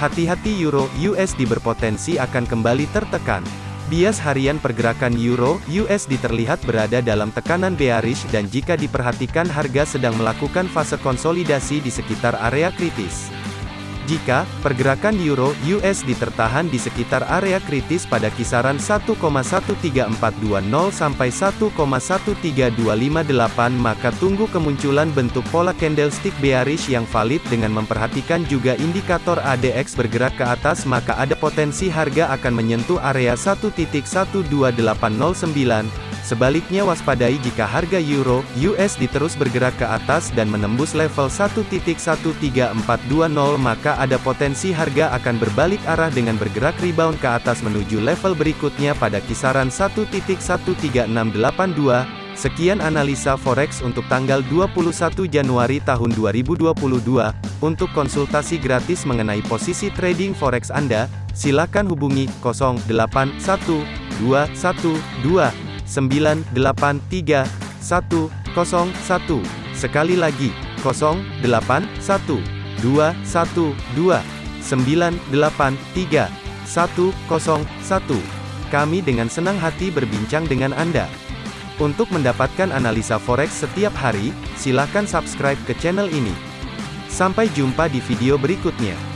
Hati-hati euro USD berpotensi akan kembali tertekan. Bias harian pergerakan euro USD terlihat berada dalam tekanan bearish dan jika diperhatikan harga sedang melakukan fase konsolidasi di sekitar area kritis. Jika pergerakan euro USD tertahan di sekitar area kritis pada kisaran 1,13420 sampai 1,13258 maka tunggu kemunculan bentuk pola candlestick bearish yang valid dengan memperhatikan juga indikator ADX bergerak ke atas maka ada potensi harga akan menyentuh area 1.12809 Sebaliknya waspadai jika harga euro USD terus bergerak ke atas dan menembus level 1.13420 maka ada potensi harga akan berbalik arah dengan bergerak rebound ke atas menuju level berikutnya pada kisaran 1.13682. Sekian analisa forex untuk tanggal 21 Januari tahun 2022. Untuk konsultasi gratis mengenai posisi trading forex Anda, silakan hubungi 081212 983 101. Sekali lagi, 081 212 983 101. Kami dengan senang hati berbincang dengan Anda. Untuk mendapatkan analisa forex setiap hari, silakan subscribe ke channel ini. Sampai jumpa di video berikutnya.